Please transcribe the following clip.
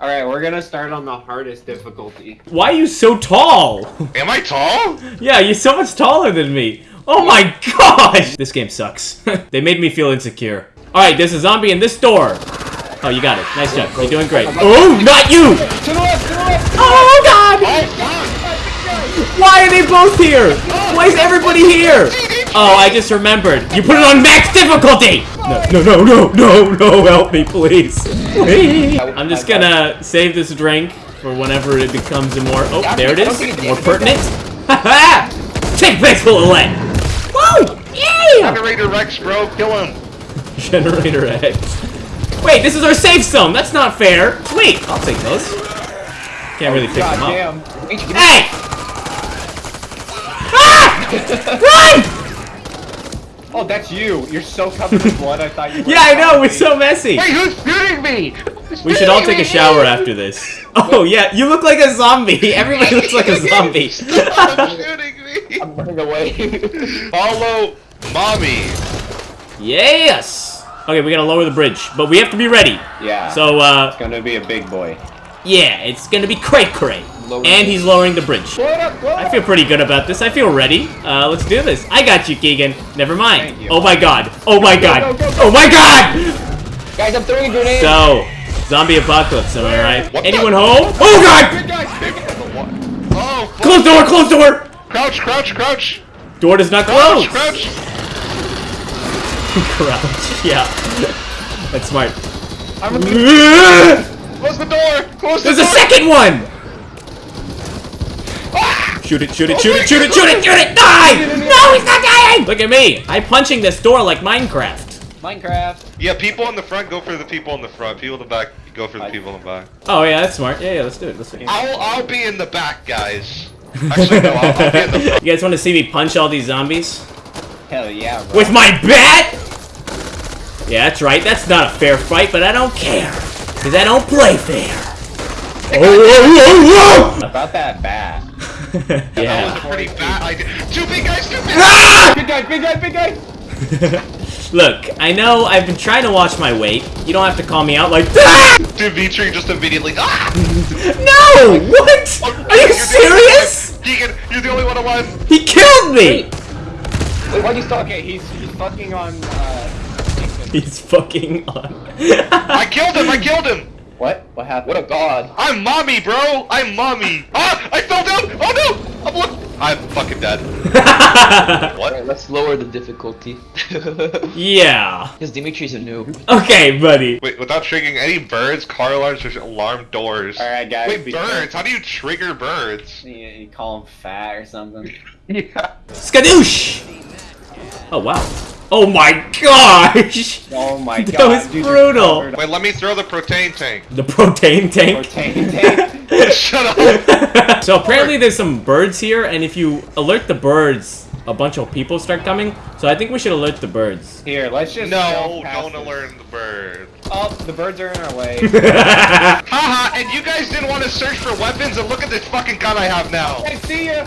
All right, we're gonna start on the hardest difficulty. Why are you so tall? Am I tall? yeah, you're so much taller than me. Oh my gosh! This game sucks. they made me feel insecure. Alright, there's a zombie in this door. Oh, you got it. Nice job. You're doing great. Oh, not you! To the left, to the left. Oh god! Oh, God. Why are they both here? Why is everybody here? Oh, oh I just remembered. You put it on max difficulty! No, no, no, no, no, no, help me, please. Please. I'm just gonna save this drink for whenever it becomes a more... Oh, there it is. More pertinent. Ha ha! Take this, little lead! Woo! Yeah! Generator Rex, bro, kill him. Generator X. Wait, this is our safe zone. That's not fair. Sweet. I'll take those. Can't really pick God them up. damn. Hey! Ah! Run! Oh, that's you. You're so covered in blood. I thought you. were Yeah, I know. We're so messy. Wait, who's shooting me? Who's We should all take a shower after this. Oh yeah, you look like a zombie. Everybody looks like a zombie. Stop shooting me. I'm running away. Follow mommy. yes. Okay, we gotta lower the bridge, but we have to be ready. yeah. So, uh, it's gonna be a big boy. yeah, it's gonna be cray cray. Lower And he's lowering the bridge. Blow up, blow it I feel pretty good about this. I feel ready. Uh, let's do this. I got you, Keegan. Never mind. Oh my god. Oh my god. go, go, go. Oh my god! Guys, I'm throwing a grenade. So, zombie apocalypse, am I right? What Anyone home? Oh god! Good guys, big guys. Oh. Close door, close door! crouch, crouch, crouch, Door does not crouch, close. crouch. Crouch, yeah. That's smart. I'm a Close the door. Close the door. There's a second one! Shoot it, shoot it, shoot it, shoot it, shoot it, shoot it! Die! No, he's not dying! Look at me. I'm punching this door like Minecraft. Minecraft. Yeah, people in the front go for the people in the front. People in the back go for the people in the back. Oh yeah, that's smart. Yeah, yeah, let's do it. Let's do it. I'll I'll be in the back, guys. Actually, no, I'll, I'll be in the front. You guys want to see me punch all these zombies? Hell yeah, bro. With my bat? Yeah, that's right. That's not a fair fight, but I don't care. Because I don't play fair. Oh, oh, oh, oh, About that bat. whoa, whoa, whoa! That yeah. was a pretty bad idea. Two big guys, two big Ah! Big guy, big guy, big guy. Look, I know I've been trying to watch my weight. You don't have to call me out like that. Dimitri just immediately. Ah! No! What? Are you You're the- serious? Keegan, you're the only one alive. He killed me! Wait, why'd you stop? Okay, he's he's fucking on. uh... He's fucking on. I killed him. I killed him. What? What happened? What a god. I'm mommy, bro. I'm mommy. Ah! I fell down. Oh no! I'm look. Fucking dead. What? Alright, let's lower the difficulty. yeah. Because Dimitri's a noob. Okay, buddy. Wait, without triggering any birds, car alarms, or alarm doors. All right, guys. Wait, be birds? How do you trigger birds? You, you call them fat or something. Yeah. Skadoosh! Oh, wow. Oh my gosh! Oh my That god. was dude, brutal. Wait, let me throw the protein tank. The protein in tank. protein tank. Shut up. so apparently there's some birds here, and if you alert the birds, a bunch of people start coming. So I think we should alert the birds. Here, let's just. No, don't this. alert the birds. Oh, the birds are in our way. Haha, and you guys didn't want to search for weapons, and look at this fucking gun I have now. I see ya.